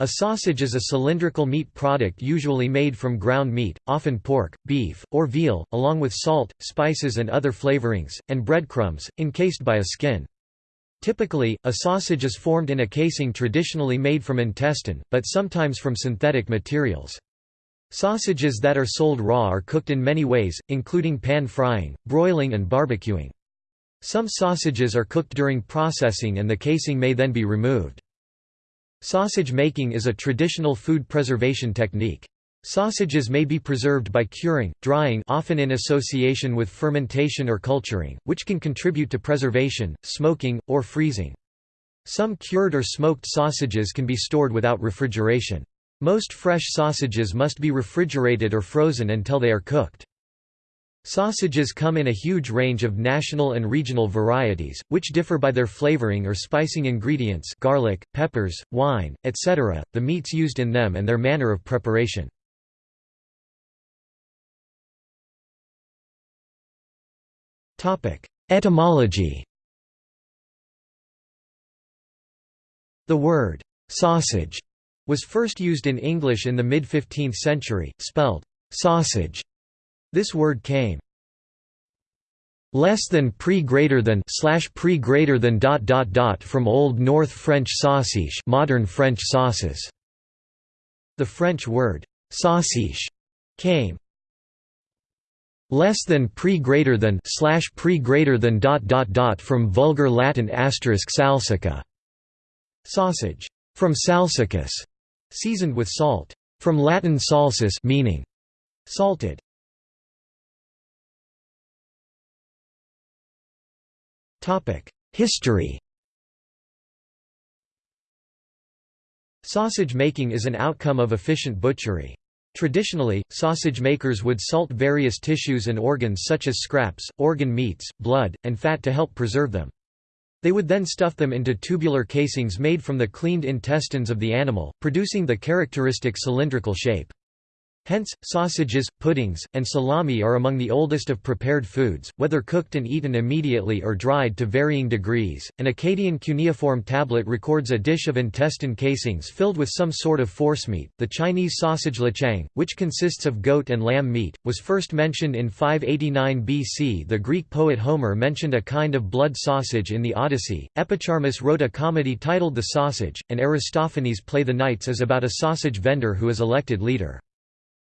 A sausage is a cylindrical meat product usually made from ground meat, often pork, beef, or veal, along with salt, spices and other flavorings, and breadcrumbs, encased by a skin. Typically, a sausage is formed in a casing traditionally made from intestine, but sometimes from synthetic materials. Sausages that are sold raw are cooked in many ways, including pan frying, broiling and barbecuing. Some sausages are cooked during processing and the casing may then be removed. Sausage making is a traditional food preservation technique. Sausages may be preserved by curing, drying often in association with fermentation or culturing, which can contribute to preservation, smoking, or freezing. Some cured or smoked sausages can be stored without refrigeration. Most fresh sausages must be refrigerated or frozen until they are cooked. Sausages come in a huge range of national and regional varieties, which differ by their flavoring or spicing ingredients garlic, peppers, wine, etc., the meats used in them and their manner of preparation. Etymology The word «sausage» was first used in English in the mid-15th century, spelled «sausage» This word came less than pre greater than slash pre greater than dot dot dot from Old North French sauciche modern French saucisse. The French word sauciche came. Less than pre greater than slash pre greater than dot dot dot from vulgar Latin asterisk salsica. Sausage. From salsicus. Seasoned with salt. From Latin salsus meaning salted History Sausage making is an outcome of efficient butchery. Traditionally, sausage makers would salt various tissues and organs such as scraps, organ meats, blood, and fat to help preserve them. They would then stuff them into tubular casings made from the cleaned intestines of the animal, producing the characteristic cylindrical shape. Hence, sausages, puddings, and salami are among the oldest of prepared foods, whether cooked and eaten immediately or dried to varying degrees. An Akkadian cuneiform tablet records a dish of intestine casings filled with some sort of forcemeat. The Chinese sausage lechang, which consists of goat and lamb meat, was first mentioned in 589 BC. The Greek poet Homer mentioned a kind of blood sausage in the Odyssey. Epicharmus wrote a comedy titled The Sausage, and Aristophanes' play The Knights is about a sausage vendor who is elected leader.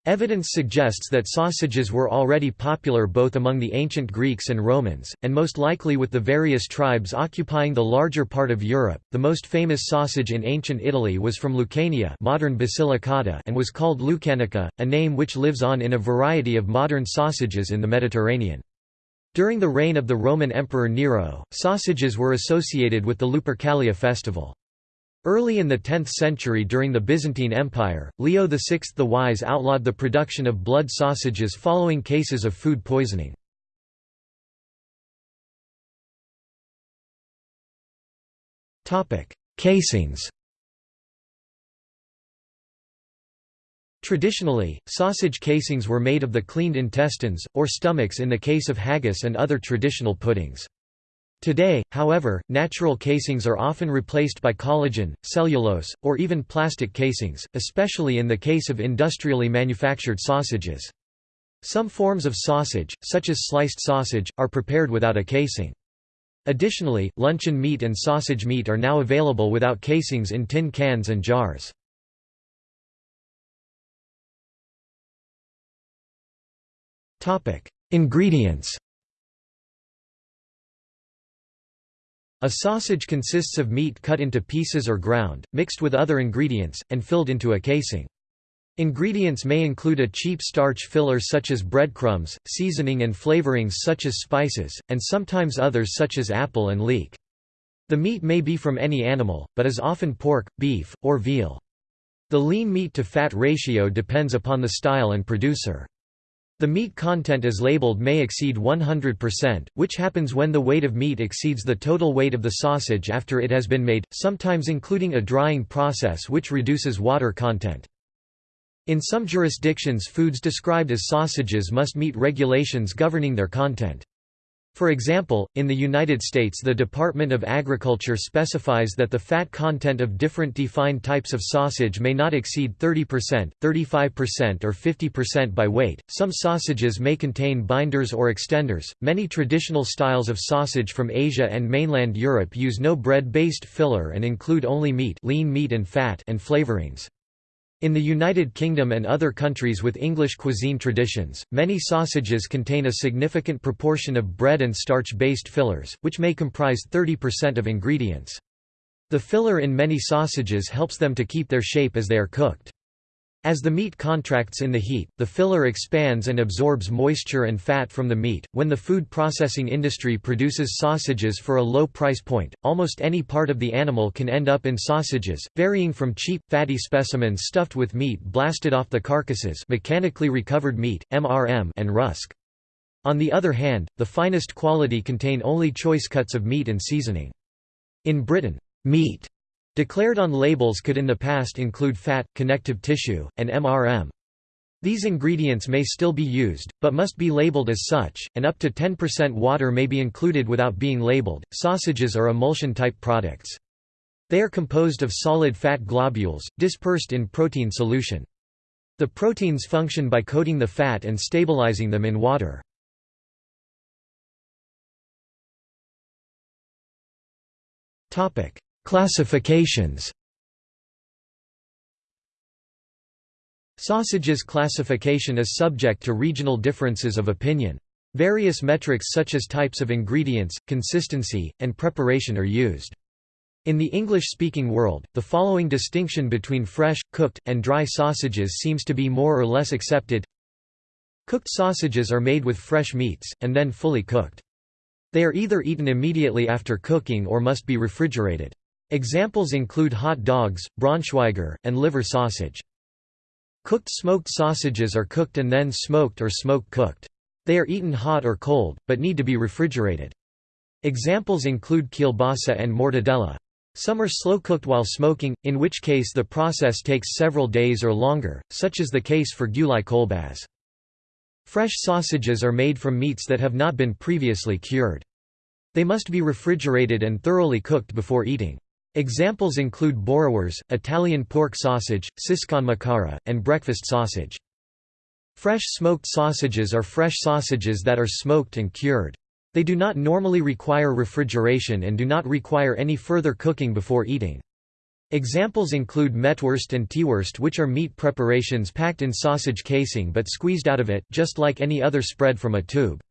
Evidence suggests that sausages were already popular both among the ancient Greeks and Romans, and most likely with the various tribes occupying the larger part of Europe. The most famous sausage in ancient Italy was from Lucania, modern Basilicata, and was called Lucanica, a name which lives on in a variety of modern sausages in the Mediterranean. During the reign of the Roman Emperor Nero, sausages were associated with the Lupercalia festival. Early in the 10th century during the Byzantine Empire, Leo VI the Wise outlawed the production of blood sausages following cases of food poisoning. Casings Traditionally, sausage casings were made of the cleaned intestines, or stomachs in the case of haggis and other traditional puddings. Today, however, natural casings are often replaced by collagen, cellulose, or even plastic casings, especially in the case of industrially manufactured sausages. Some forms of sausage, such as sliced sausage, are prepared without a casing. Additionally, luncheon meat and sausage meat are now available without casings in tin cans and jars. Ingredients A sausage consists of meat cut into pieces or ground, mixed with other ingredients, and filled into a casing. Ingredients may include a cheap starch filler such as breadcrumbs, seasoning and flavorings such as spices, and sometimes others such as apple and leek. The meat may be from any animal, but is often pork, beef, or veal. The lean meat to fat ratio depends upon the style and producer. The meat content as labeled may exceed 100%, which happens when the weight of meat exceeds the total weight of the sausage after it has been made, sometimes including a drying process which reduces water content. In some jurisdictions foods described as sausages must meet regulations governing their content. For example, in the United States the Department of Agriculture specifies that the fat content of different defined types of sausage may not exceed 30%, 35% or 50% by weight. Some sausages may contain binders or extenders. Many traditional styles of sausage from Asia and mainland Europe use no bread-based filler and include only meat, lean meat and fat and flavorings. In the United Kingdom and other countries with English cuisine traditions, many sausages contain a significant proportion of bread and starch-based fillers, which may comprise 30% of ingredients. The filler in many sausages helps them to keep their shape as they are cooked. As the meat contracts in the heat, the filler expands and absorbs moisture and fat from the meat. When the food processing industry produces sausages for a low price point, almost any part of the animal can end up in sausages, varying from cheap, fatty specimens stuffed with meat blasted off the carcasses, mechanically recovered meat, MRM, and rusk. On the other hand, the finest quality contain only choice cuts of meat and seasoning. In Britain, meat Declared on labels could in the past include fat, connective tissue, and MRM. These ingredients may still be used, but must be labeled as such, and up to 10% water may be included without being labeled. Sausages are emulsion type products. They are composed of solid fat globules, dispersed in protein solution. The proteins function by coating the fat and stabilizing them in water. Topic: Classifications Sausages classification is subject to regional differences of opinion. Various metrics such as types of ingredients, consistency, and preparation are used. In the English-speaking world, the following distinction between fresh, cooked, and dry sausages seems to be more or less accepted. Cooked sausages are made with fresh meats, and then fully cooked. They are either eaten immediately after cooking or must be refrigerated. Examples include hot dogs, Braunschweiger, and liver sausage. Cooked smoked sausages are cooked and then smoked or smoke-cooked. They are eaten hot or cold, but need to be refrigerated. Examples include kielbasa and mortadella. Some are slow-cooked while smoking, in which case the process takes several days or longer, such is the case for Gyulai kolbász. Fresh sausages are made from meats that have not been previously cured. They must be refrigerated and thoroughly cooked before eating. Examples include boerewors, Italian pork sausage, siskonmakara, and breakfast sausage. Fresh smoked sausages are fresh sausages that are smoked and cured. They do not normally require refrigeration and do not require any further cooking before eating. Examples include mettwurst and teewurst which are meat preparations packed in sausage casing but squeezed out of it, just like any other spread from a tube.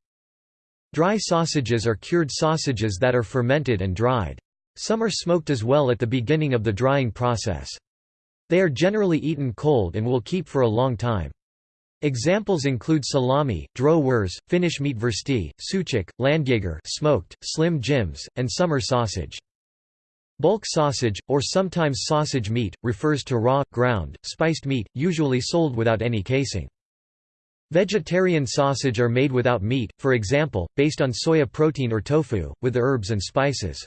Dry sausages are cured sausages that are fermented and dried. Some are smoked as well at the beginning of the drying process. They are generally eaten cold and will keep for a long time. Examples include salami, dro wurst, Finnish meatwursti, suchik, landjager smoked, slim jims, and summer sausage. Bulk sausage, or sometimes sausage meat, refers to raw, ground, spiced meat, usually sold without any casing. Vegetarian sausage are made without meat, for example, based on soya protein or tofu, with herbs and spices.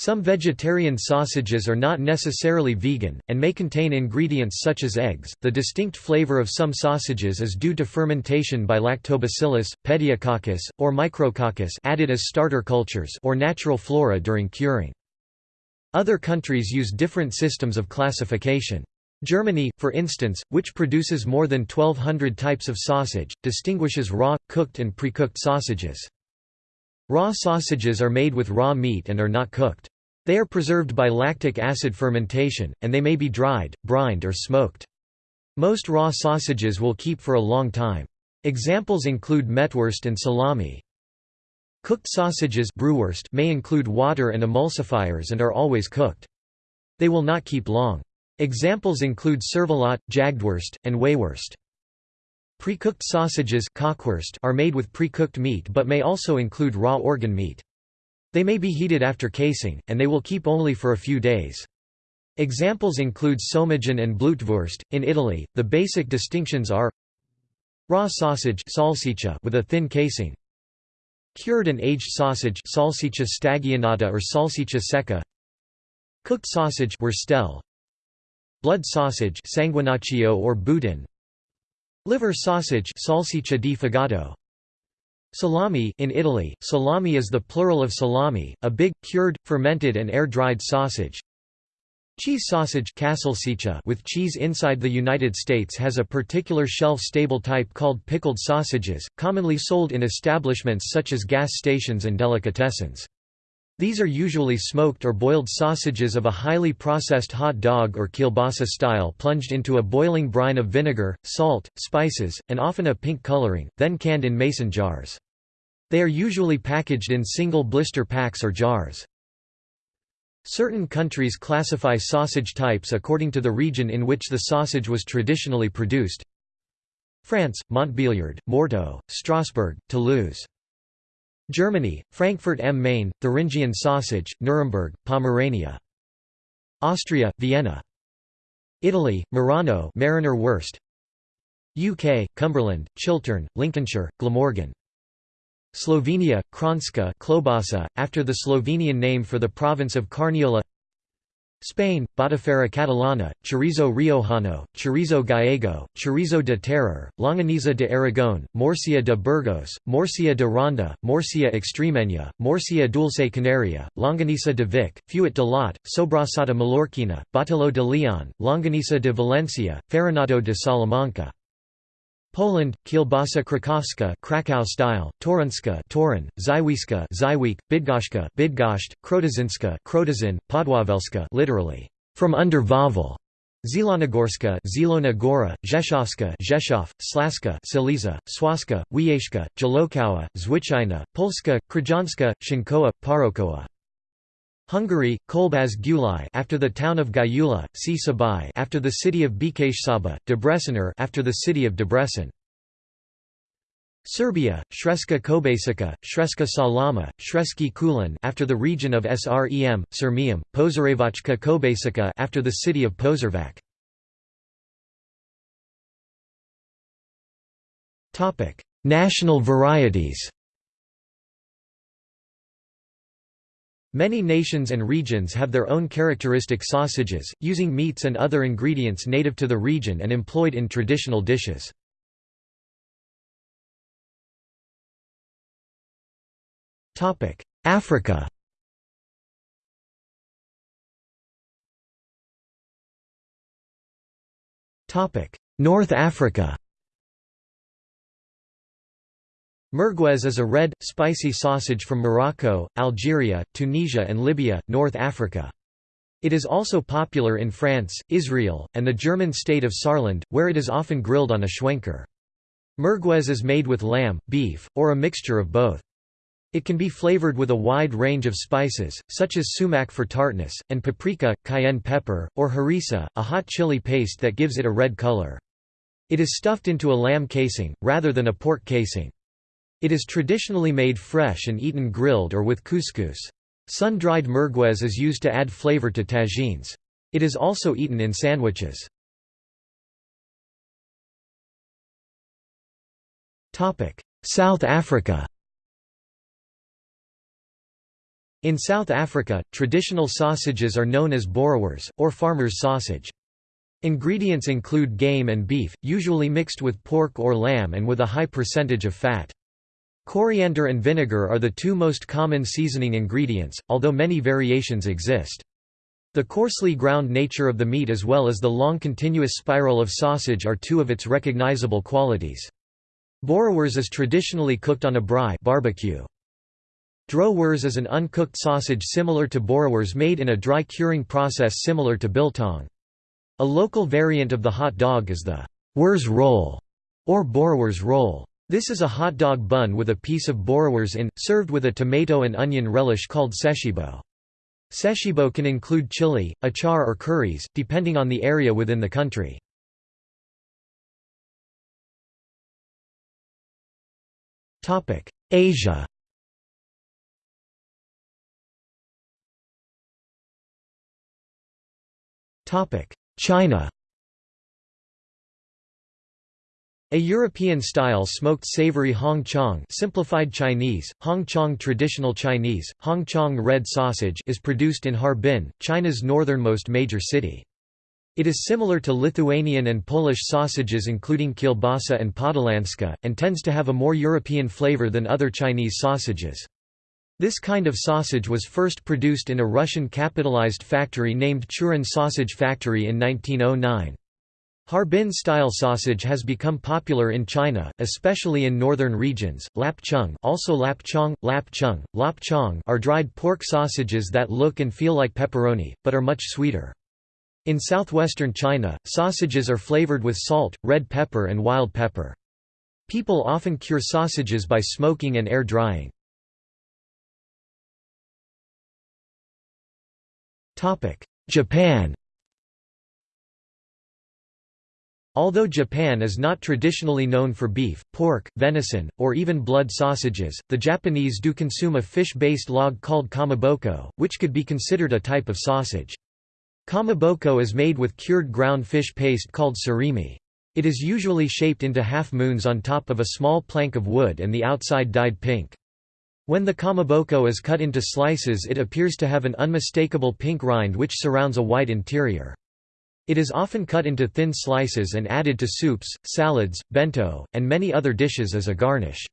Some vegetarian sausages are not necessarily vegan, and may contain ingredients such as eggs. The distinct flavor of some sausages is due to fermentation by Lactobacillus, Pediococcus, or Micrococcus added as starter cultures or natural flora during curing. Other countries use different systems of classification. Germany, for instance, which produces more than 1200 types of sausage, distinguishes raw, cooked and pre-cooked sausages. Raw sausages are made with raw meat and are not cooked. They are preserved by lactic acid fermentation, and they may be dried, brined or smoked. Most raw sausages will keep for a long time. Examples include mettwurst and salami. Cooked sausages Brühwurst may include water and emulsifiers and are always cooked. They will not keep long. Examples include cervelat, jagdwurst, and weywurst. Pre-cooked sausages are made with pre-cooked meat but may also include raw organ meat. They may be heated after casing, and they will keep only for a few days. Examples include Saumagen and blutwurst. In Italy, the basic distinctions are raw sausage salsiccia with a thin casing, cured and aged sausage salsiccia stagionata or salsiccia secca, cooked sausage wurstel, blood sausage sanguinaccio or boudin, Liver sausage salsiccia di fegato. Salami in Italy, salami is the plural of salami, a big, cured, fermented and air-dried sausage. Cheese sausage with cheese inside the United States has a particular shelf-stable type called pickled sausages, commonly sold in establishments such as gas stations and delicatessens. These are usually smoked or boiled sausages of a highly processed hot dog or kielbasa style plunged into a boiling brine of vinegar, salt, spices, and often a pink coloring, then canned in mason jars. They are usually packaged in single blister packs or jars. Certain countries classify sausage types according to the region in which the sausage was traditionally produced. France, Montbéliard, Morteau, Strasbourg, Toulouse. Germany, Frankfurt am Main, Thuringian sausage, Nuremberg, Pomerania. Austria, Vienna. Italy, Murano Meraner Wurst. UK, Cumberland, Chiltern, Lincolnshire, Glamorgan. Slovenia, Kranjska klobasa, after the Slovenian name for the province of Carniola Spain, Botifarra Catalana, Chorizo Riojano, Chorizo Gallego, Chorizo de Terror, Longaniza de Aragón, Morcilla de Burgos, Morcilla de Ronda, Morcilla Extremeña, Morcilla Dulce Canaria, Longaniza de Vic, Fuet de Lot, Sobrasada Mallorquina, Botillo de León, Longaniza de Valencia, Farinato de Salamanca. Poland, Kielbasa Krakowska Krakow style, Torunska Torun, Zywiska Zywiek, Bydgoszcz Bydgoszcz, Krotozynska Krotozyn, Podwawelska literally, from under Wawel, Zielonogorska Zielona Gora, Rzeszowska Rzeszów, Slaska Silesia, Swaska, Wiejska, Jalokowa, Zwyczajna, Polska, Krajanska, Shinkoa, Parokoa. Hungary, Kolbaz Gyulai after the town of Gyula, Csabai after the city of Békéscsaba, Debreciner after the city of Debrecen. Serbia, Sremska Kobasica, Sremska Salama, Sremski Kulen after the region of Srem, Sirmium, Požarevačka Kobasica after the city of. Topic: National varieties. Many nations and regions have their own characteristic sausages, using meats and other ingredients native to the region and employed in traditional dishes. Africa North Africa Merguez is a red, spicy sausage from Morocco, Algeria, Tunisia and Libya, North Africa. It is also popular in France, Israel, and the German state of Saarland, where it is often grilled on a schwenker. Merguez is made with lamb, beef, or a mixture of both. It can be flavored with a wide range of spices, such as sumac for tartness, and paprika, cayenne pepper, or harissa, a hot chili paste that gives it a red color. It is stuffed into a lamb casing, rather than a pork casing. It is traditionally made fresh and eaten grilled or with couscous. Sun-dried merguez is used to add flavor to tagines. It is also eaten in sandwiches. South Africa In South Africa, traditional sausages are known as boerewors, or farmer's sausage. Ingredients include game and beef, usually mixed with pork or lamb and with a high percentage of fat. Coriander and vinegar are the two most common seasoning ingredients, although many variations exist. The coarsely ground nature of the meat as well as the long continuous spiral of sausage are two of its recognizable qualities. Boerewors is traditionally cooked on a braai barbecue. Droewors is an uncooked sausage similar to boerewors made in a dry curing process similar to biltong. A local variant of the hot dog is the Wurz roll or boerewors roll. This is a hot dog bun with a piece of boerewors in, served with a tomato and onion relish called seshibo. Seshibo can include chili, achar or curries, depending on the area within the country. Asia China A European-style smoked savory Hong Chong simplified Chinese, Hong Chong traditional Chinese, Hong Chong red sausage is produced in Harbin, China's northernmost major city. It is similar to Lithuanian and Polish sausages including kielbasa and podolanska, and tends to have a more European flavor than other Chinese sausages. This kind of sausage was first produced in a Russian capitalized factory named Churin Sausage Factory in 1909. Harbin-style sausage has become popular in China, especially in northern regions. Lap chung, also lap chong, lap chung, lap chong are dried pork sausages that look and feel like pepperoni, but are much sweeter. In southwestern China, sausages are flavored with salt, red pepper and wild pepper. People often cure sausages by smoking and air drying. Japan Although Japan is not traditionally known for beef, pork, venison, or even blood sausages, the Japanese do consume a fish-based log called kamaboko, which could be considered a type of sausage. Kamaboko is made with cured ground fish paste called surimi. It is usually shaped into half moons on top of a small plank of wood and the outside dyed pink. When the kamaboko is cut into slices it appears to have an unmistakable pink rind which surrounds a white interior. It is often cut into thin slices and added to soups, salads, bento, and many other dishes as a garnish.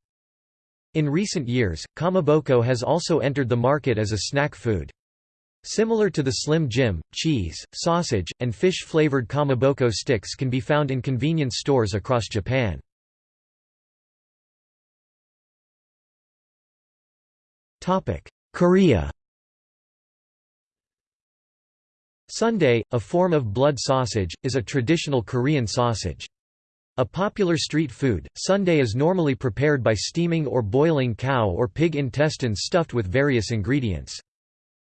In recent years, kamaboko has also entered the market as a snack food. Similar to the Slim Jim, cheese, sausage, and fish-flavored kamaboko sticks can be found in convenience stores across Japan. Korea Sundae, a form of blood sausage, is a traditional Korean sausage. A popular street food, sundae is normally prepared by steaming or boiling cow or pig intestines stuffed with various ingredients.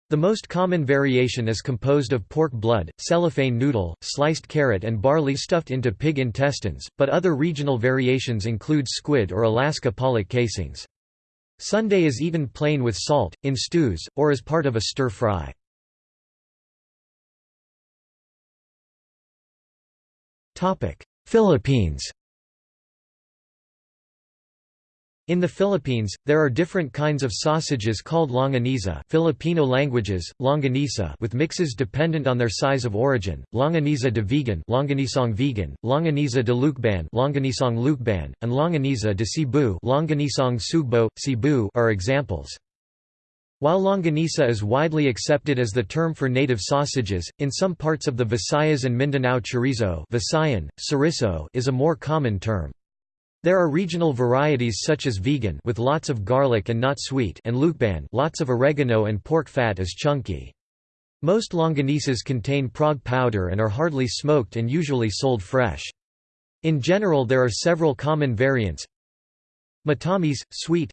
The most common variation is composed of pork blood, cellophane noodle, sliced carrot and barley stuffed into pig intestines, but other regional variations include squid or Alaska pollock casings. Sundae is eaten plain with salt, in stews, or as part of a stir-fry. Philippines In the Philippines, there are different kinds of sausages called longaniza Filipino languages, longanisa with mixes dependent on their size of origin, longaniza de Vigan longanisang Vigan, longaniza de Lucban longanisang Lucban, and longaniza de Cebu longanisang sugbo, Cebu are examples. While longanisa is widely accepted as the term for native sausages, in some parts of the Visayas and Mindanao chorizo Visayan, is a more common term. There are regional varieties such as Vigan with lots of garlic and not sweet and Lucban lots of oregano and pork fat is chunky. Most longanisas contain Prague powder and are hardly smoked and usually sold fresh. In general there are several common variants. Matamis, sweet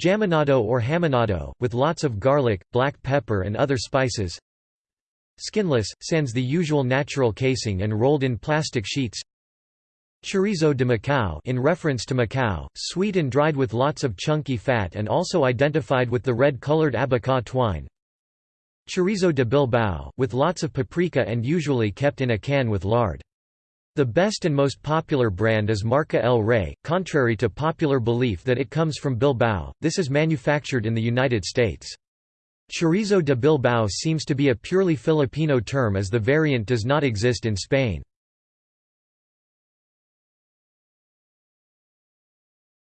Jamonado or hamonado, with lots of garlic, black pepper and other spices Skinless, sans the usual natural casing and rolled in plastic sheets Chorizo de Macau in reference to Macau, sweet and dried with lots of chunky fat and also identified with the red-colored abaca twine. Chorizo de Bilbao, with lots of paprika and usually kept in a can with lard. The best and most popular brand is Marca El Rey, contrary to popular belief that it comes from Bilbao, this is manufactured in the United States. Chorizo de Bilbao seems to be a purely Filipino term as the variant does not exist in Spain.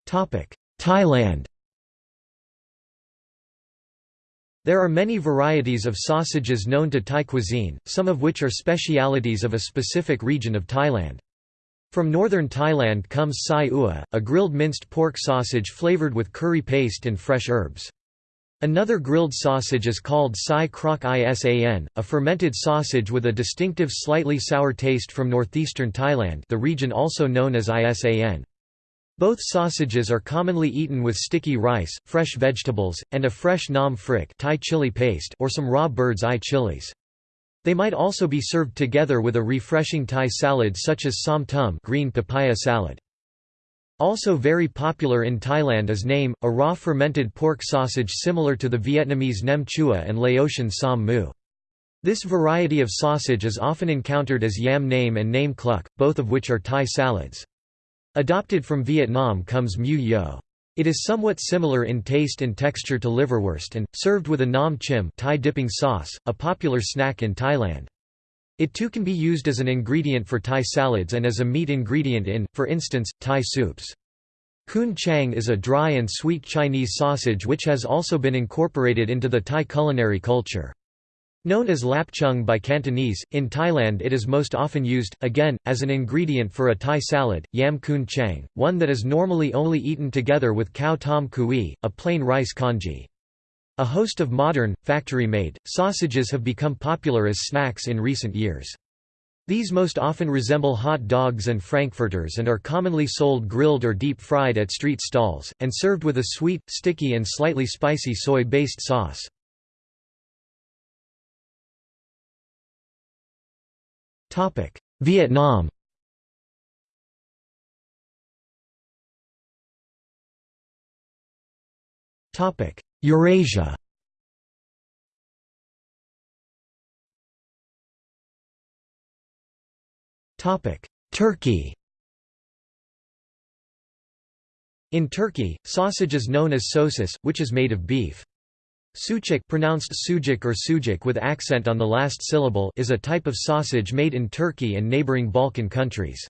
Thailand There are many varieties of sausages known to Thai cuisine, some of which are specialities of a specific region of Thailand. From northern Thailand comes sai ua, a grilled minced pork sausage flavored with curry paste and fresh herbs. Another grilled sausage is called sai krok isan, a fermented sausage with a distinctive slightly sour taste from northeastern Thailand the region also known as isan. Both sausages are commonly eaten with sticky rice, fresh vegetables, and a fresh nam phrik Thai chili paste or some raw bird's eye chilies. They might also be served together with a refreshing Thai salad such as som tum green papaya salad. Also very popular in Thailand is name, a raw fermented pork sausage similar to the Vietnamese nem chua and Laotian sam mu. This variety of sausage is often encountered as yam name and name cluck, both of which are Thai salads. Adopted from Vietnam comes mu yo. It is somewhat similar in taste and texture to liverwurst and, served with a nam chim Thai dipping sauce, a popular snack in Thailand. It too can be used as an ingredient for Thai salads and as a meat ingredient in, for instance, Thai soups. Khoon chang is a dry and sweet Chinese sausage which has also been incorporated into the Thai culinary culture. Known as lapchung by Cantonese, in Thailand it is most often used, again, as an ingredient for a Thai salad, yam khoon chang, one that is normally only eaten together with khao tom kui, a plain rice congee. A host of modern, factory-made, sausages have become popular as snacks in recent years. These most often resemble hot dogs and frankfurters and are commonly sold grilled or deep-fried at street stalls, and served with a sweet, sticky and slightly spicy soy-based sauce. Vietnam. Eurasia. Turkey. In Turkey, sausage is known as sosis, which is made of beef. Sucuk pronounced sujuk or sujuk with accent on the last syllable is a type of sausage made in Turkey and neighboring Balkan countries.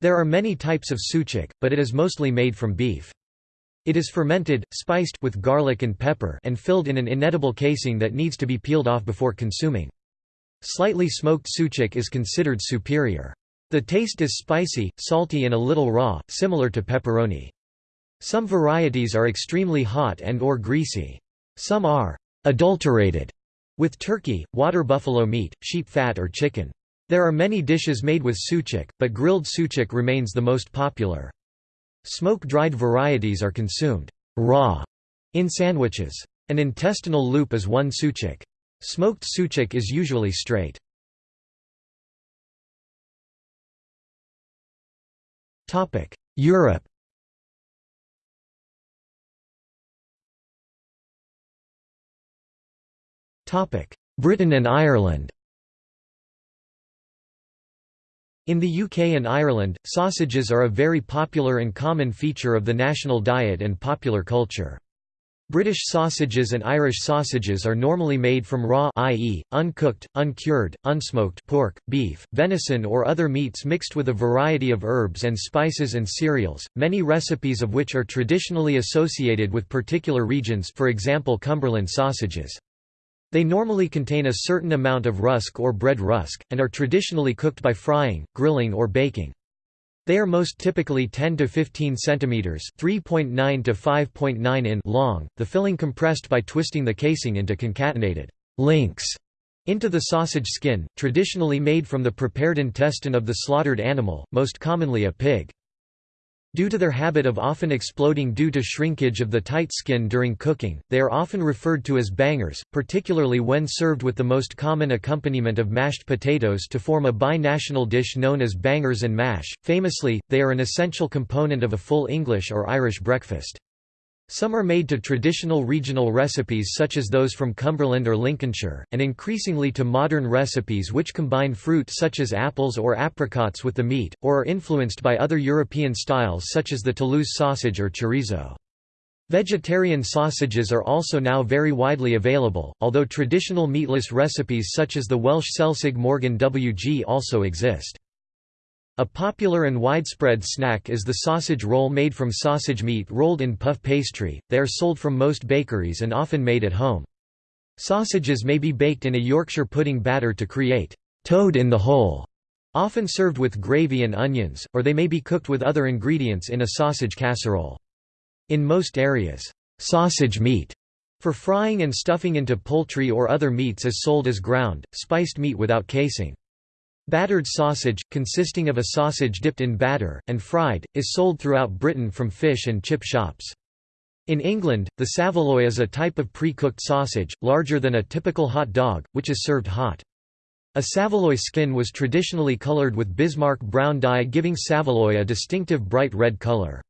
There are many types of sucuk, but it is mostly made from beef. It is fermented, spiced with garlic and pepper and filled in an inedible casing that needs to be peeled off before consuming. Slightly smoked sucuk is considered superior. The taste is spicy, salty and a little raw, similar to pepperoni. Some varieties are extremely hot and or greasy. Some are adulterated with turkey, water buffalo meat, sheep fat or chicken. There are many dishes made with sucuk, but grilled sucuk remains the most popular. Smoke-dried varieties are consumed raw in sandwiches. An intestinal loop is one sucuk. Smoked sucuk is usually straight. Europe Britain and Ireland In the UK and Ireland, sausages are a very popular and common feature of the national diet and popular culture. British sausages and Irish sausages are normally made from raw i.e., uncooked, uncured, unsmoked pork, beef, venison or other meats mixed with a variety of herbs and spices and cereals, many recipes of which are traditionally associated with particular regions for example Cumberland sausages. They normally contain a certain amount of rusk or bread rusk, and are traditionally cooked by frying, grilling or baking. They are most typically 10 to 15 centimeters, 3.9 to 5.9 in long, the filling compressed by twisting the casing into concatenated links into the sausage skin, traditionally made from the prepared intestine of the slaughtered animal, most commonly a pig. Due to their habit of often exploding due to shrinkage of the tight skin during cooking, they are often referred to as bangers, particularly when served with the most common accompaniment of mashed potatoes to form a bi-national dish known as bangers and mash. Famously, they are an essential component of a full English or Irish breakfast. Some are made to traditional regional recipes such as those from Cumberland or Lincolnshire, and increasingly to modern recipes which combine fruit such as apples or apricots with the meat, or are influenced by other European styles such as the Toulouse sausage or chorizo. Vegetarian sausages are also now very widely available, although traditional meatless recipes such as the Welsh Selsig Morgannwg also exist. A popular and widespread snack is the sausage roll made from sausage meat rolled in puff pastry. They are sold from most bakeries and often made at home. Sausages may be baked in a Yorkshire pudding batter to create toad in the hole, often served with gravy and onions, or they may be cooked with other ingredients in a sausage casserole. In most areas, sausage meat for frying and stuffing into poultry or other meats is sold as ground, spiced meat without casing. Battered sausage, consisting of a sausage dipped in batter, and fried, is sold throughout Britain from fish and chip shops. In England, the saveloy is a type of pre-cooked sausage, larger than a typical hot dog, which is served hot. A saveloy skin was traditionally coloured with Bismarck brown dye giving saveloy a distinctive bright red colour.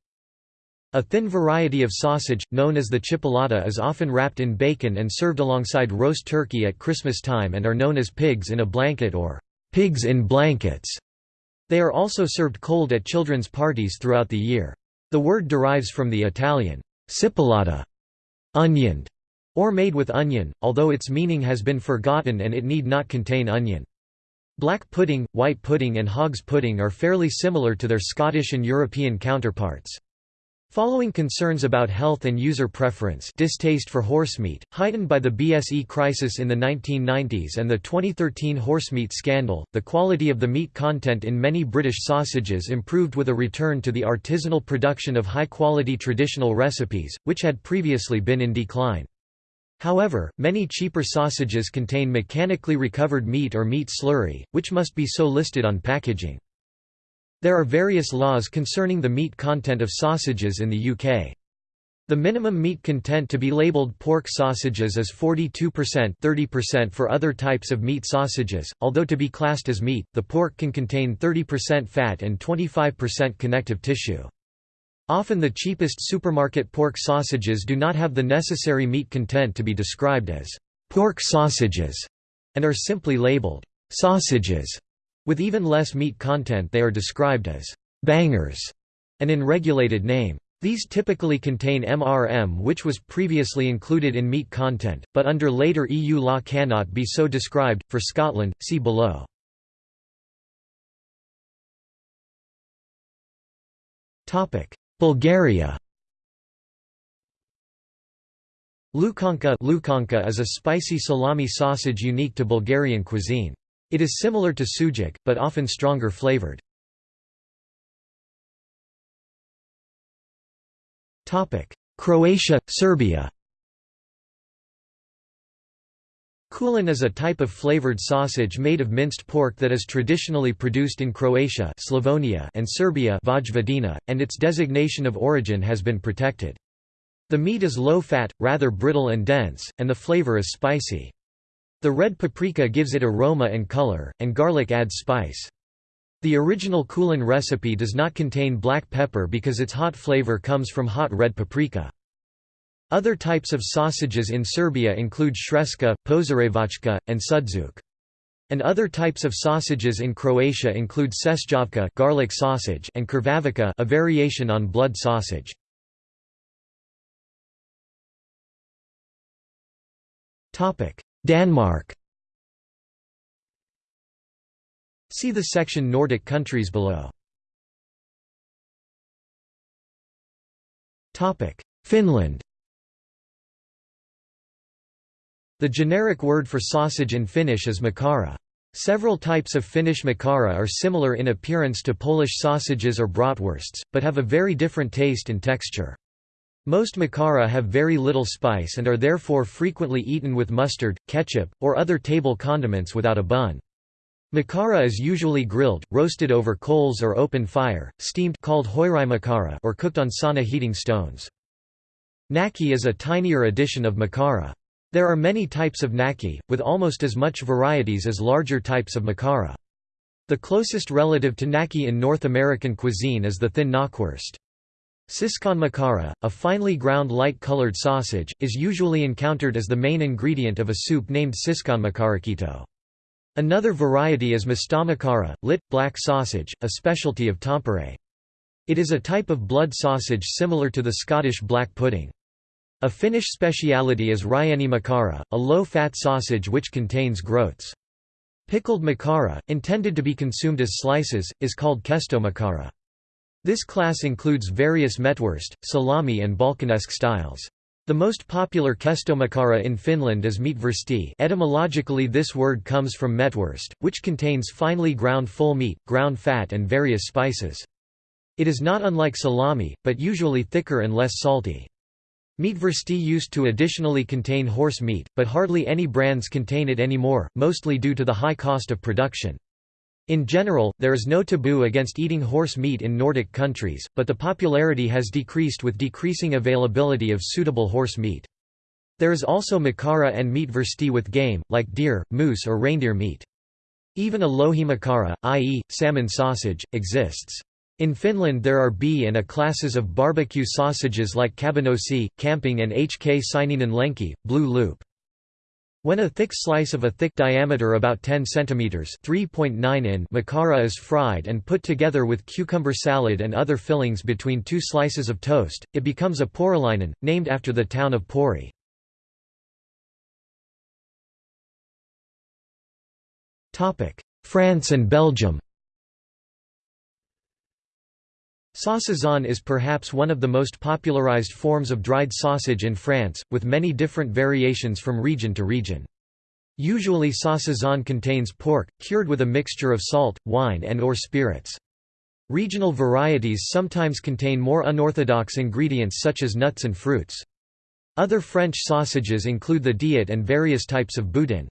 A thin variety of sausage, known as the chipolata is often wrapped in bacon and served alongside roast turkey at Christmas time and are known as pigs in a blanket or pigs in blankets. They are also served cold at children's parties throughout the year. The word derives from the Italian cipollata, onioned, or made with onion, although its meaning has been forgotten and it need not contain onion. Black pudding, white pudding and hog's pudding are fairly similar to their Scottish and European counterparts. Following concerns about health and user preference distaste for horsemeat, heightened by the BSE crisis in the 1990s and the 2013 horsemeat scandal, the quality of the meat content in many British sausages improved with a return to the artisanal production of high-quality traditional recipes, which had previously been in decline. However, many cheaper sausages contain mechanically recovered meat or meat slurry, which must be so listed on packaging. There are various laws concerning the meat content of sausages in the UK. The minimum meat content to be labelled pork sausages is 42% 30% for other types of meat sausages, although to be classed as meat, the pork can contain 30% fat and 25% connective tissue. Often the cheapest supermarket pork sausages do not have the necessary meat content to be described as pork sausages, and are simply labeled sausages. With even less meat content they are described as bangers, and in regulated name. These typically contain MRM which was previously included in meat content, but under later EU law cannot be so described. For Scotland, see below. Bulgaria Lukanka Lukanka is a spicy salami sausage unique to Bulgarian cuisine. It is similar to sujuk, but often stronger flavored. Croatia, Serbia Kulen is a type of flavored sausage made of minced pork that is traditionally produced in Croatia Slavonia and Serbia Vojvodina, and its designation of origin has been protected. The meat is low-fat, rather brittle and dense, and the flavor is spicy. The red paprika gives it aroma and color, and garlic adds spice. The original Kulen recipe does not contain black pepper because its hot flavor comes from hot red paprika. Other types of sausages in Serbia include shreška, požarevačka, and sudzuk. And other types of sausages in Croatia include šešćavka garlic sausage and krvavica a variation on blood sausage. Denmark See the section Nordic countries below. Finland The generic word for sausage in Finnish is makara. Several types of Finnish makara are similar in appearance to Polish sausages or bratwursts, but have a very different taste and texture. Most makara have very little spice and are therefore frequently eaten with mustard, ketchup, or other table condiments without a bun. Makara is usually grilled, roasted over coals or open fire, steamed called makara or cooked on sauna heating stones. Naki is a tinier edition of makara. There are many types of naki, with almost as much varieties as larger types of makara. The closest relative to naki in North American cuisine is the thin knockwurst. Siscon makara, a finely ground light-colored sausage, is usually encountered as the main ingredient of a soup named siscon makarakito. Another variety is mastamakara, lit, black sausage, a specialty of Tampere. It is a type of blood sausage similar to the Scottish black pudding. A Finnish speciality is Ryani makara, a low-fat sausage which contains groats. Pickled makara, intended to be consumed as slices, is called kesto makara. This class includes various mettwurst, salami and Balkanesque styles. The most popular kestomakara in Finland is meatwursti etymologically this word comes from mettwurst, which contains finely ground full meat, ground fat and various spices. It is not unlike salami, but usually thicker and less salty. Meatwursti used to additionally contain horse meat, but hardly any brands contain it anymore, mostly due to the high cost of production. In general, there is no taboo against eating horse meat in Nordic countries, but the popularity has decreased with decreasing availability of suitable horse meat. There is also makara and meatwursti with game, like deer, moose or reindeer meat. Even a lohi makara, i.e., salmon sausage, exists. In Finland there are B and A classes of barbecue sausages like kabanosi, camping and HK Sininen lenki, blue loop. When a thick slice of a thick diameter about 10 cm (3.9 in) makara is fried and put together with cucumber salad and other fillings between two slices of toast, it becomes a porilainen, named after the town of Pori. France and Belgium Saucisson is perhaps one of the most popularized forms of dried sausage in France, with many different variations from region to region. Usually saucisson contains pork, cured with a mixture of salt, wine and or spirits. Regional varieties sometimes contain more unorthodox ingredients such as nuts and fruits. Other French sausages include the diot and various types of boudin.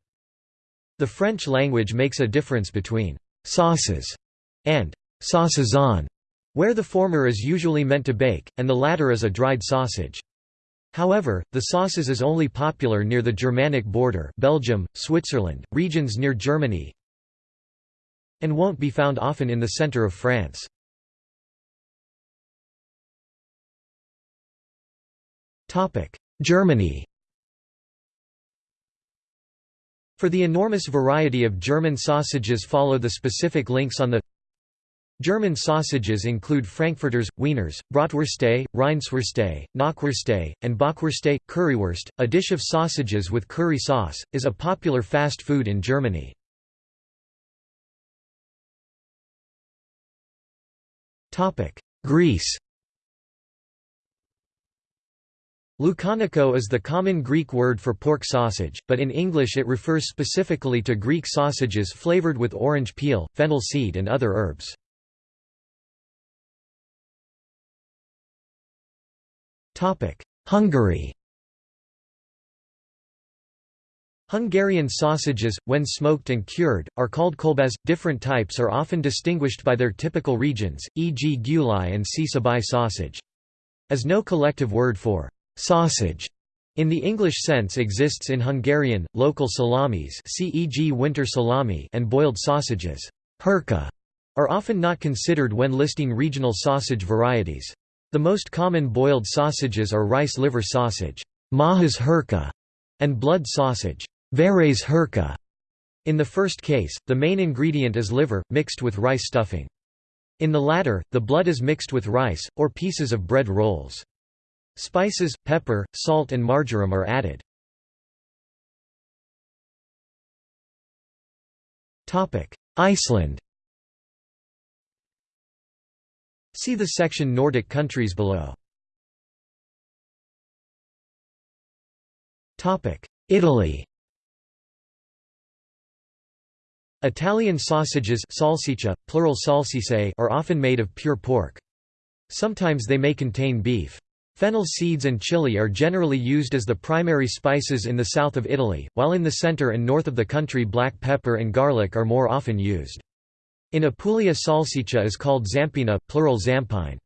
The French language makes a difference between «saucisse» and «saucisson», where the former is usually meant to bake, and the latter is a dried sausage. However, the saucisse is only popular near the Germanic border Belgium, Switzerland, regions near Germany and won't be found often in the center of France. Germany For the enormous variety of German sausages follow the specific links on the German sausages include Frankfurters, Wieners, Bratwürste, Rindswürste, Knackwürste, and Bockwürste. Currywurst, a dish of sausages with curry sauce, is a popular fast food in Germany. Greece Loukaniko is the common Greek word for pork sausage, but in English it refers specifically to Greek sausages flavored with orange peel, fennel seed and other herbs. Hungary Hungarian sausages, when smoked and cured, are called kolbász. Different types are often distinguished by their typical regions, e.g. gyulai and Csabai sausage. As no collective word for sausage in the English sense exists in Hungarian, local salamis e.g. winter salami and boiled sausages hurka, are often not considered when listing regional sausage varieties. The most common boiled sausages are rice liver sausage májas hurka", and blood sausage véres hurka". In the first case, the main ingredient is liver, mixed with rice stuffing. In the latter, the blood is mixed with rice, or pieces of bread rolls. Spices, pepper, salt and marjoram are added. Iceland See the section Nordic countries below. Italy Italian sausages salsiccia, plural salsicce are often made of pure pork. Sometimes they may contain beef. Fennel seeds and chili are generally used as the primary spices in the south of Italy, while in the center and north of the country black pepper and garlic are more often used. In Apulia salsiccia is called zampina, plural zampine.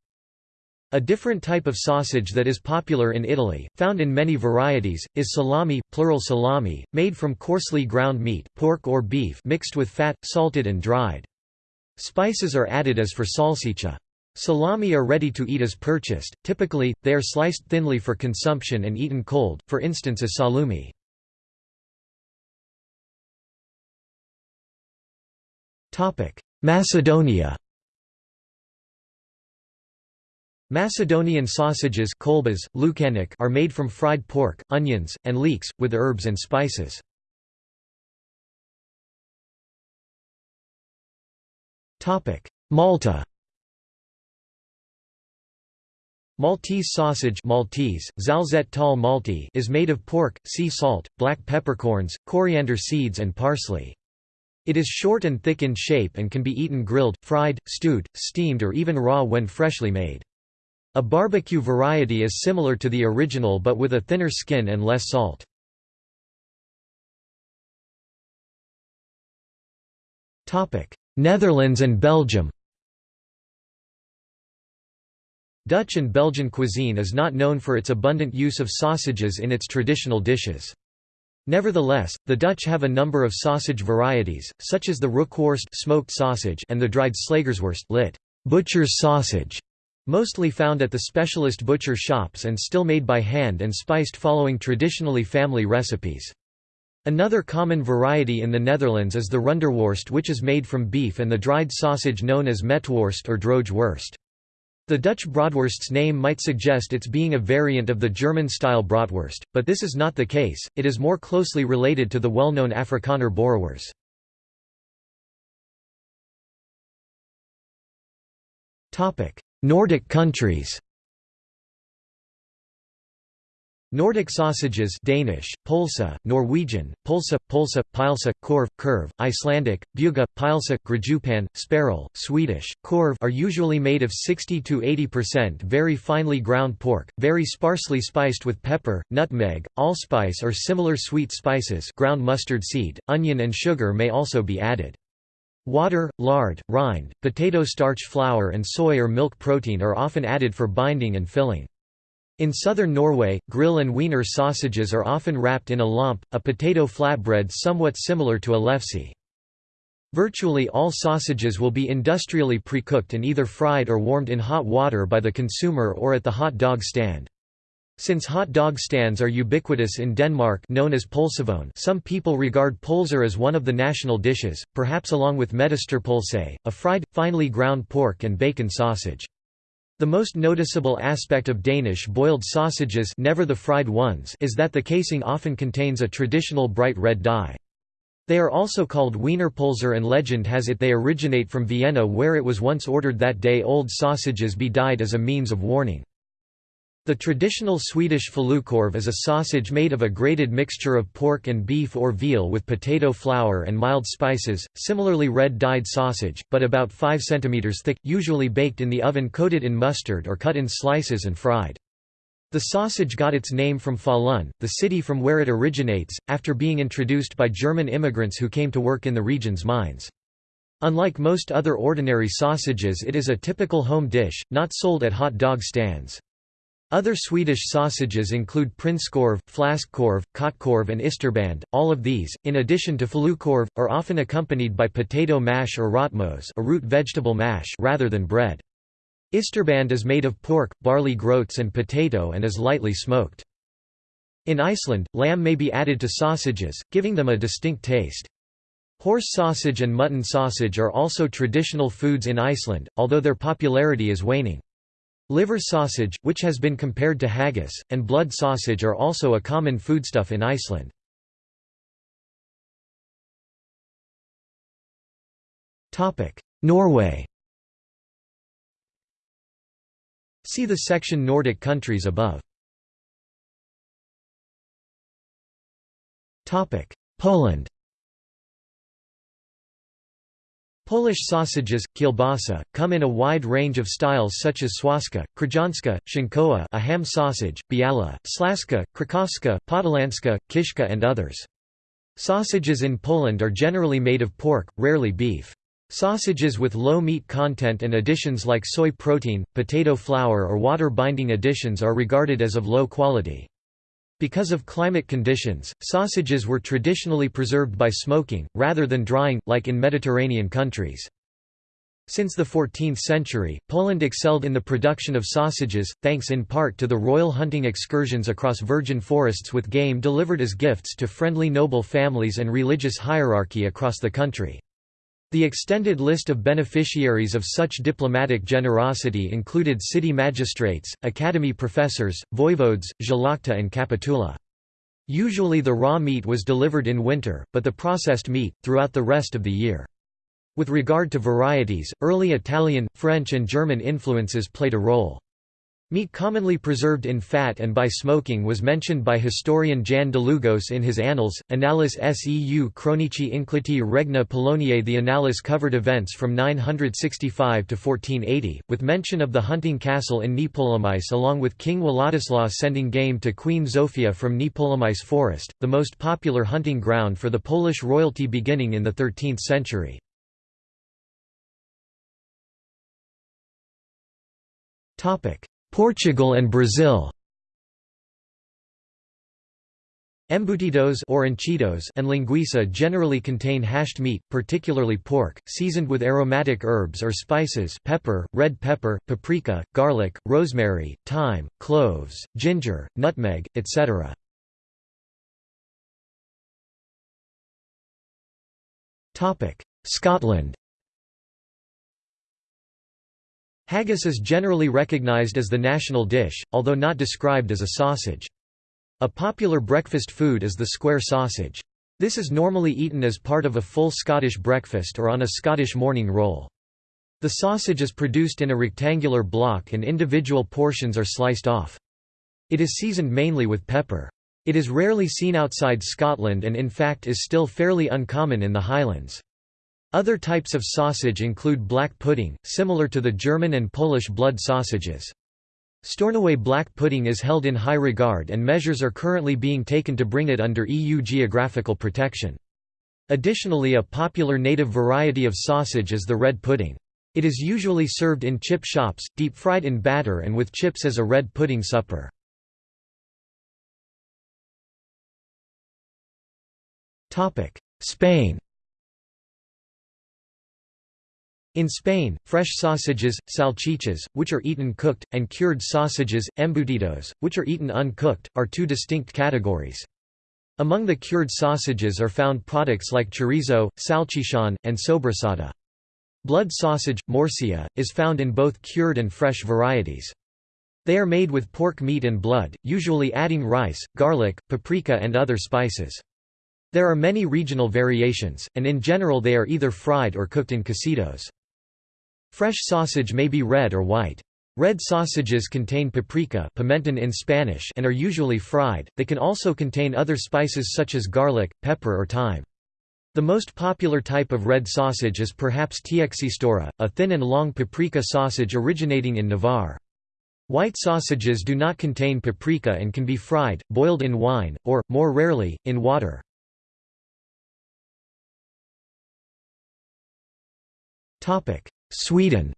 A different type of sausage that is popular in Italy, found in many varieties, is salami, plural salami, made from coarsely ground meat pork or beef mixed with fat, salted and dried. Spices are added as for salsiccia. Salami are ready to eat as purchased, typically, they are sliced thinly for consumption and eaten cold, for instance as salumi. Macedonia Macedonian sausages kolbas, lukanik are made from fried pork, onions, and leeks, with herbs and spices. Malta Maltese sausage Maltese, tal malti is made of pork, sea salt, black peppercorns, coriander seeds and parsley. It is short and thick in shape and can be eaten grilled, fried, stewed, steamed or even raw when freshly made. A barbecue variety is similar to the original but with a thinner skin and less salt. Netherlands and Belgium Dutch and Belgian cuisine is not known for its abundant use of sausages in its traditional dishes. Nevertheless, the Dutch have a number of sausage varieties, such as the rookworst smoked sausage and the dried slagersworst lit. butcher's sausage, mostly found at the specialist butcher shops and still made by hand and spiced following traditionally family recipes. Another common variety in the Netherlands is the runderworst which is made from beef and the dried sausage known as metworst or droogworst. The Dutch bratwurst's name might suggest its being a variant of the German-style bratwurst, but this is not the case, it is more closely related to the well-known Afrikaner boerewors. Nordic countries Nordic sausages Danish, Polsa, Norwegian, Polsa, Polsa, Pilsa, Korv, Curve, Icelandic, Buga, Pilsa, Grajupan, Sparrel, Swedish, Korv are usually made of 60–80% very finely ground pork, very sparsely spiced with pepper, nutmeg, allspice or similar sweet spices ground mustard seed, onion and sugar may also be added. Water, lard, rind, potato starch flour and soy or milk protein are often added for binding and filling. In southern Norway, grill and wiener sausages are often wrapped in a lompe, a potato flatbread somewhat similar to a lefse. Virtually all sausages will be industrially pre-cooked and either fried or warmed in hot water by the consumer or at the hot dog stand. Since hot dog stands are ubiquitous in Denmark known as pølsevogn some people regard pølser as one of the national dishes, perhaps along with medisterpølse, a fried, finely ground pork and bacon sausage. The most noticeable aspect of Danish boiled sausages never the fried ones is that the casing often contains a traditional bright red dye. They are also called Wienerpølser and legend has it they originate from Vienna where it was once ordered that day-old sausages be dyed as a means of warning. The traditional Swedish falukorv is a sausage made of a grated mixture of pork and beef or veal with potato flour and mild spices, similarly red-dyed sausage, but about 5 cm thick, usually baked in the oven coated in mustard or cut in slices and fried. The sausage got its name from Falun, the city from where it originates, after being introduced by German immigrants who came to work in the region's mines. Unlike most other ordinary sausages it is a typical home dish, not sold at hot dog stands. Other Swedish sausages include prinskorv, fläskkorv, köttkorv and isterband. All of these, in addition to falukorv, are often accompanied by potato mash or rotmos a root vegetable mash rather than bread. Isterband is made of pork, barley groats and potato and is lightly smoked. In Iceland, lamb may be added to sausages, giving them a distinct taste. Horse sausage and mutton sausage are also traditional foods in Iceland, although their popularity is waning. Liver sausage, which has been compared to haggis, and blood sausage are also a common foodstuff in Iceland. Norway See the section Nordic countries above. Poland Polish sausages, kielbasa, come in a wide range of styles such as swaska, krajanska, szynkowa a ham sausage, biala, slaska, krakowska, podolanska, kiszka and others. Sausages in Poland are generally made of pork, rarely beef. Sausages with low meat content and additions like soy protein, potato flour or water-binding additions are regarded as of low quality. Because of climate conditions, sausages were traditionally preserved by smoking, rather than drying, like in Mediterranean countries. Since the 14th century, Poland excelled in the production of sausages, thanks in part to the royal hunting excursions across virgin forests with game delivered as gifts to friendly noble families and religious hierarchy across the country. The extended list of beneficiaries of such diplomatic generosity included city magistrates, academy professors, voivodes, szlachta and capitula. Usually the raw meat was delivered in winter, but the processed meat, throughout the rest of the year. With regard to varieties, early Italian, French and German influences played a role. Meat commonly preserved in fat and by smoking was mentioned by historian Jan Długosz in his Annals, Annales seu chronici incliti regna Poloniae The Annales covered events from 965 to 1480, with mention of the hunting castle in Niepołomice along with King Władysław sending game to Queen Zofia from Niepołomice forest, the most popular hunting ground for the Polish royalty beginning in the 13th century. Topic Portugal and Brazil Embutidos or enchidos and linguiça generally contain hashed meat, particularly pork, seasoned with aromatic herbs or spices pepper, red pepper, paprika, garlic, rosemary, thyme, cloves, ginger, nutmeg, etc. Scotland Haggis is generally recognised as the national dish, although not described as a sausage. A popular breakfast food is the square sausage. This is normally eaten as part of a full Scottish breakfast or on a Scottish morning roll. The sausage is produced in a rectangular block and individual portions are sliced off. It is seasoned mainly with pepper. It is rarely seen outside Scotland and in fact is still fairly uncommon in the Highlands. Other types of sausage include black pudding, similar to the German and Polish blood sausages. Stornoway black pudding is held in high regard and measures are currently being taken to bring it under EU geographical protection. Additionally a popular native variety of sausage is the red pudding. It is usually served in chip shops, deep-fried in batter and with chips as a red pudding supper. Spain In Spain, fresh sausages, salchichas, which are eaten cooked, and cured sausages, embutidos, which are eaten uncooked, are two distinct categories. Among the cured sausages are found products like chorizo, salchichon, and sobrasada. Blood sausage, morcilla, is found in both cured and fresh varieties. They are made with pork meat and blood, usually adding rice, garlic, paprika and other spices. There are many regional variations, and in general they are either fried or cooked in cocidos. Fresh sausage may be red or white. Red sausages contain paprika pimenton in Spanish and are usually fried, they can also contain other spices such as garlic, pepper or thyme. The most popular type of red sausage is perhaps Txistora, a thin and long paprika sausage originating in Navarre. White sausages do not contain paprika and can be fried, boiled in wine, or, more rarely, in water. Sweden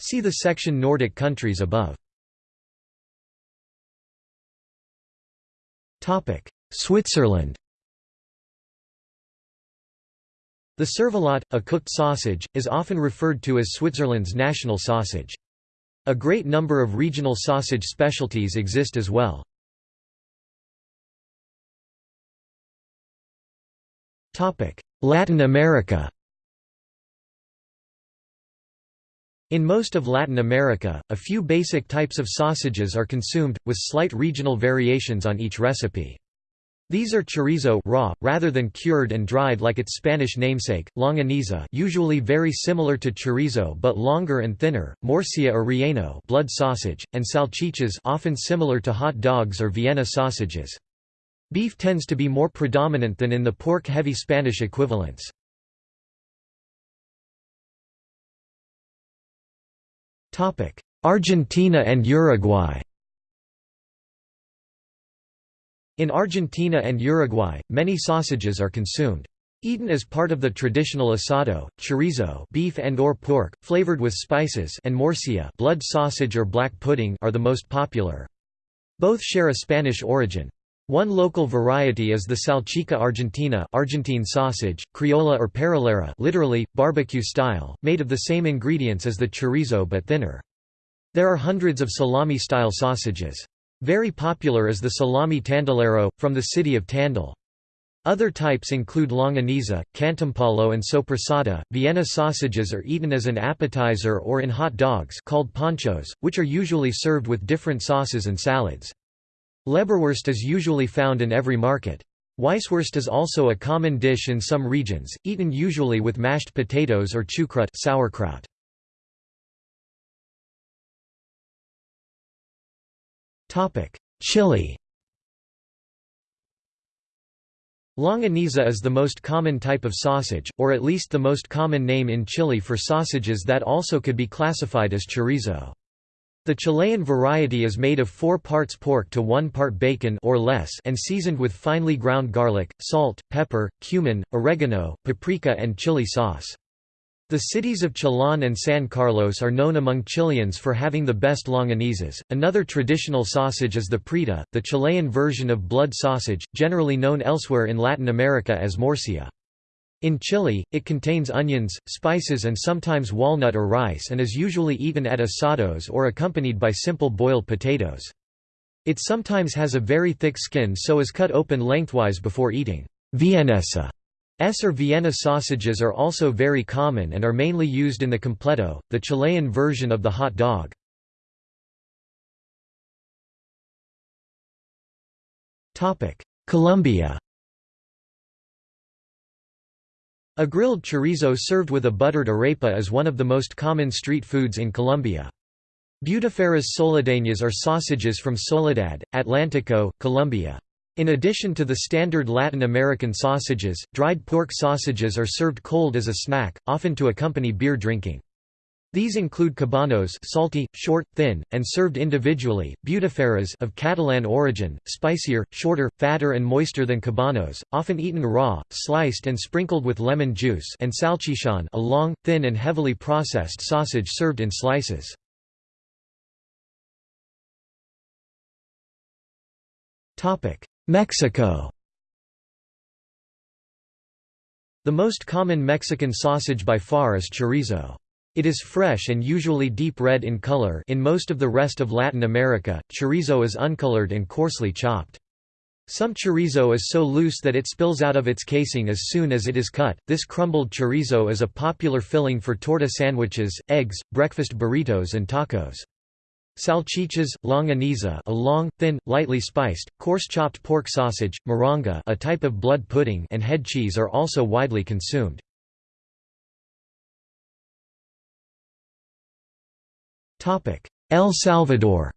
See the section Nordic countries above. Switzerland The cervelat, a cooked sausage, is often referred to as Switzerland's national sausage. A great number of regional sausage specialties exist as well. Latin America In most of Latin America, a few basic types of sausages are consumed, with slight regional variations on each recipe. These are chorizo raw, rather than cured and dried like its Spanish namesake, longaniza usually very similar to chorizo but longer and thinner, morcilla or relleno blood sausage, and salchichas often similar to hot dogs or Vienna sausages. Beef tends to be more predominant than in the pork-heavy Spanish equivalents. Argentina and Uruguay In Argentina and Uruguay, many sausages are consumed. Eaten as part of the traditional asado, chorizo beef and or pork, flavored with spices and morcilla blood sausage or black pudding are the most popular. Both share a Spanish origin. One local variety is the salchicha argentina Argentine sausage, criolla or parrillera literally, barbecue style, made of the same ingredients as the chorizo but thinner. There are hundreds of salami-style sausages. Very popular is the salami tandilero, from the city of Tandil. Other types include longaniza, cantimpalo and sopressata. Vienna sausages are eaten as an appetizer or in hot dogs called panchos, which are usually served with different sauces and salads. Leberwurst is usually found in every market. Weisswurst is also a common dish in some regions, eaten usually with mashed potatoes or chucrut sauerkraut. Chile Longaniza is the most common type of sausage, or at least the most common name in Chile for sausages that also could be classified as chorizo. The Chilean variety is made of 4 parts pork to 1 part bacon or less and seasoned with finely ground garlic, salt, pepper, cumin, oregano, paprika and chili sauce. The cities of Chillán and San Carlos are known among Chileans for having the best longanizas. Another traditional sausage is the prieta, the Chilean version of blood sausage, generally known elsewhere in Latin America as morcilla. In Chile, it contains onions, spices and sometimes walnut or rice and is usually eaten at asados or accompanied by simple boiled potatoes. It sometimes has a very thick skin so is cut open lengthwise before eating. Vienesa S or Vienna sausages are also very common and are mainly used in the completo, the Chilean version of the hot dog. Colombia A grilled chorizo served with a buttered arepa is one of the most common street foods in Colombia. Butifarras soledeñas are sausages from Soledad, Atlántico, Colombia. In addition to the standard Latin American sausages, dried pork sausages are served cold as a snack, often to accompany beer drinking. These include cabanos salty, short, thin, and served individually, butifarras of Catalan origin, spicier, shorter, fatter and moister than cabanos, often eaten raw, sliced and sprinkled with lemon juice and salchichon a long, thin and heavily processed sausage served in slices. Mexico The most common Mexican sausage by far is chorizo. It is fresh and usually deep red in color in most of the rest of Latin America, chorizo is uncolored and coarsely chopped. Some chorizo is so loose that it spills out of its casing as soon as it is cut. This crumbled chorizo is a popular filling for torta sandwiches, eggs, breakfast burritos and tacos. Salchichas, longaniza a long, thin, lightly spiced, coarse-chopped pork sausage, morronga a type of blood pudding and head cheese are also widely consumed. El Salvador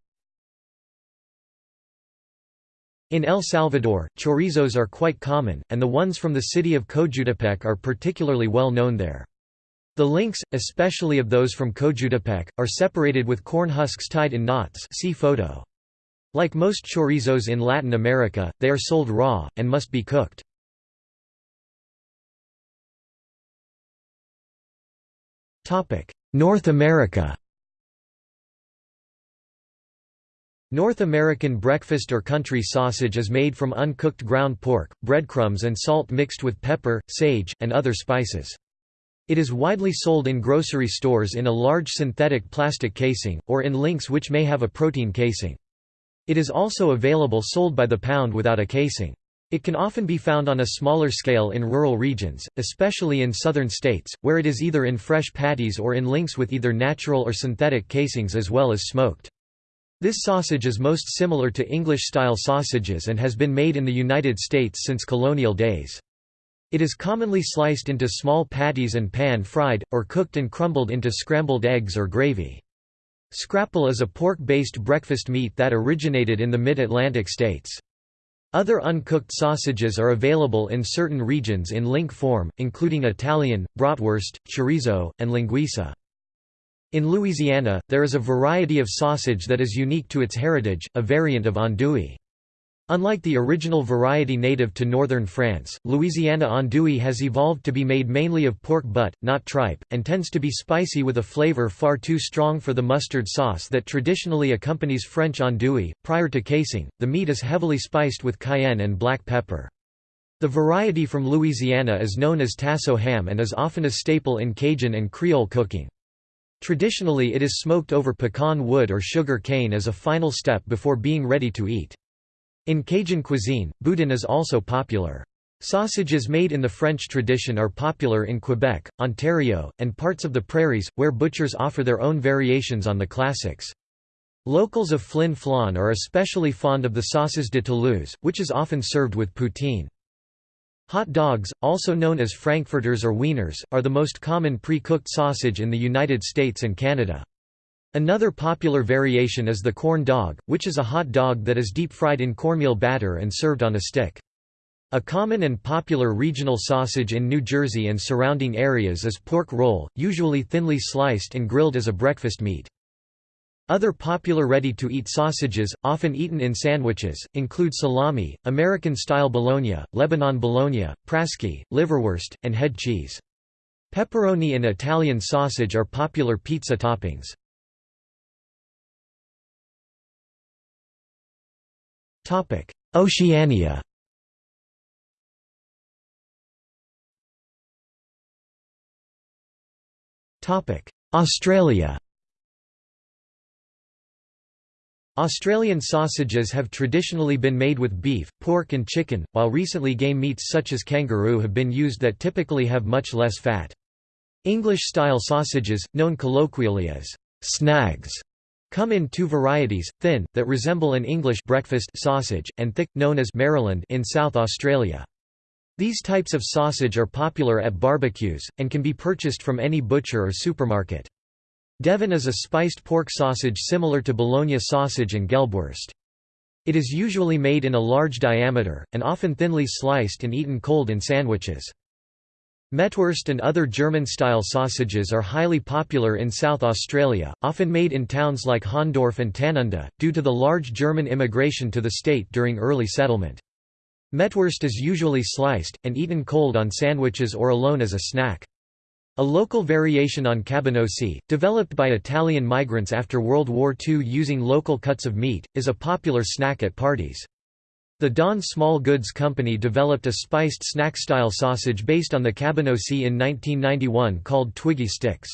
In El Salvador, chorizos are quite common, and the ones from the city of Cojutepeque are particularly well known there. The links, especially of those from Cojutepeque, are separated with corn husks tied in knots see photo. Like most chorizos in Latin America, they are sold raw, and must be cooked. North America North American breakfast or country sausage is made from uncooked ground pork, breadcrumbs and salt mixed with pepper, sage, and other spices. It is widely sold in grocery stores in a large synthetic plastic casing, or in links which may have a protein casing. It is also available sold by the pound without a casing. It can often be found on a smaller scale in rural regions, especially in southern states, where it is either in fresh patties or in links with either natural or synthetic casings as well as smoked. This sausage is most similar to English-style sausages and has been made in the United States since colonial days. It is commonly sliced into small patties and pan-fried, or cooked and crumbled into scrambled eggs or gravy. Scrapple is a pork-based breakfast meat that originated in the mid-Atlantic states. Other uncooked sausages are available in certain regions in link form, including Italian, bratwurst, chorizo, and linguiça. In Louisiana, there is a variety of sausage that is unique to its heritage, a variant of andouille. Unlike the original variety native to northern France, Louisiana andouille has evolved to be made mainly of pork butt, not tripe, and tends to be spicy with a flavor far too strong for the mustard sauce that traditionally accompanies French andouille. Prior to casing, the meat is heavily spiced with cayenne and black pepper. The variety from Louisiana is known as tasso ham and is often a staple in Cajun and Creole cooking. Traditionally it is smoked over pecan wood or sugar cane as a final step before being ready to eat. In Cajun cuisine, boudin is also popular. Sausages made in the French tradition are popular in Quebec, Ontario, and parts of the prairies, where butchers offer their own variations on the classics. Locals of Flin Flon are especially fond of the saucisse de Toulouse, which is often served with poutine. Hot dogs, also known as frankfurters or wieners, are the most common pre-cooked sausage in the United States and Canada. Another popular variation is the corn dog, which is a hot dog that is deep-fried in cornmeal batter and served on a stick. A common and popular regional sausage in New Jersey and surrounding areas is pork roll, usually thinly sliced and grilled as a breakfast meat. Other popular ready-to-eat sausages, often eaten in sandwiches, include salami, American-style bologna, Lebanon bologna, prasci, liverwurst, and head cheese. Pepperoni and Italian sausage are popular pizza toppings. Oceania Australia Australian sausages have traditionally been made with beef, pork and chicken, while recently game meats such as kangaroo have been used that typically have much less fat. English-style sausages, known colloquially as snags, come in two varieties, thin, that resemble an English breakfast sausage, and thick, known as Maryland in South Australia. These types of sausage are popular at barbecues, and can be purchased from any butcher or supermarket. Devon is a spiced pork sausage similar to Bologna sausage and Gelbwurst. It is usually made in a large diameter, and often thinly sliced and eaten cold in sandwiches. Mettwurst and other German-style sausages are highly popular in South Australia, often made in towns like Hahndorf and Tanunda, due to the large German immigration to the state during early settlement. Mettwurst is usually sliced, and eaten cold on sandwiches or alone as a snack. A local variation on cabanossi, developed by Italian migrants after World War II using local cuts of meat, is a popular snack at parties. The Don Small Goods Company developed a spiced snack-style sausage based on the cabanossi in 1991 called Twiggy Sticks.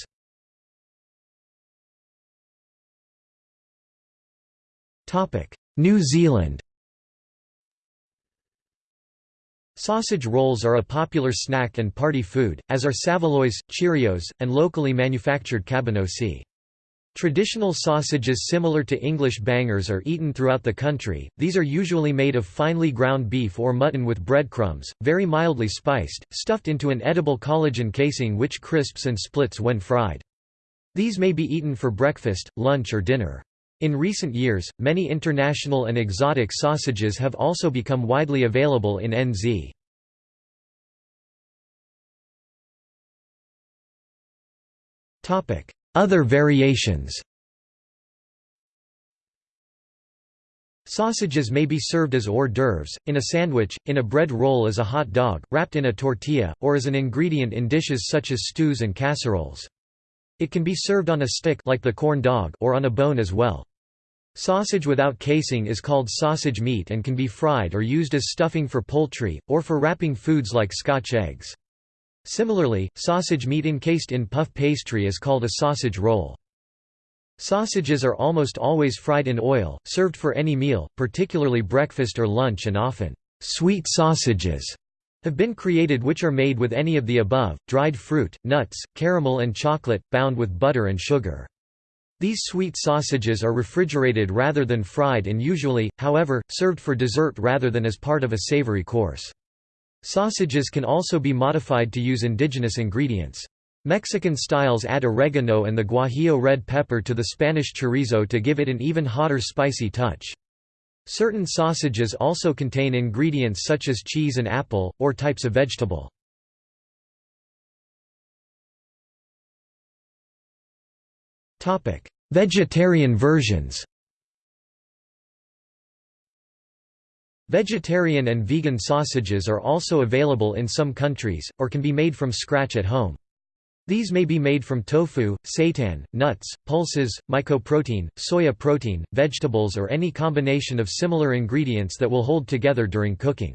New Zealand Sausage rolls are a popular snack and party food, as are saveloys, Cheerios, and locally manufactured cabanossi. Traditional sausages similar to English bangers are eaten throughout the country, these are usually made of finely ground beef or mutton with breadcrumbs, very mildly spiced, stuffed into an edible collagen casing which crisps and splits when fried. These may be eaten for breakfast, lunch or dinner. In recent years, many international and exotic sausages have also become widely available in NZ. Other variations Sausages may be served as hors d'oeuvres, in a sandwich, in a bread roll as a hot dog, wrapped in a tortilla, or as an ingredient in dishes such as stews and casseroles. It can be served on a stick like the corn dog or on a bone as well. Sausage without casing is called sausage meat and can be fried or used as stuffing for poultry, or for wrapping foods like scotch eggs. Similarly, sausage meat encased in puff pastry is called a sausage roll. Sausages are almost always fried in oil, served for any meal, particularly breakfast or lunch and often, "'sweet sausages' have been created which are made with any of the above, dried fruit, nuts, caramel and chocolate, bound with butter and sugar. These sweet sausages are refrigerated rather than fried and usually, however, served for dessert rather than as part of a savory course. Sausages can also be modified to use indigenous ingredients. Mexican styles add oregano and the guajillo red pepper to the Spanish chorizo to give it an even hotter spicy touch. Certain sausages also contain ingredients such as cheese and apple, or types of vegetable. Vegetarian versions Vegetarian and vegan sausages are also available in some countries, or can be made from scratch at home. These may be made from tofu, seitan, nuts, pulses, mycoprotein, soya protein, vegetables or any combination of similar ingredients that will hold together during cooking.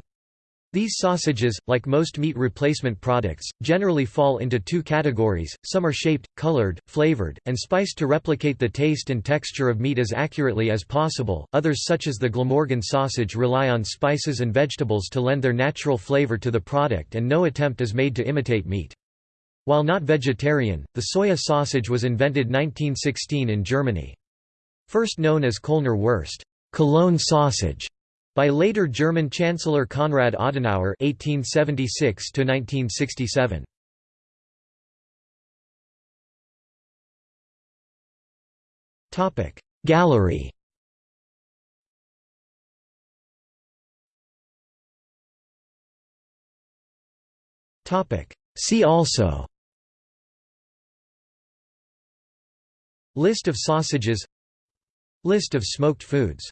These sausages, like most meat replacement products, generally fall into two categories, some are shaped, colored, flavored, and spiced to replicate the taste and texture of meat as accurately as possible, others such as the Glamorgan sausage rely on spices and vegetables to lend their natural flavor to the product and no attempt is made to imitate meat. While not vegetarian, the soya sausage was invented 1916 in Germany. First known as Kölner Wurst Cologne sausage", by later German Chancellor Konrad Adenauer (1876–1967). Topic Gallery. Topic See also. List of sausages List of smoked foods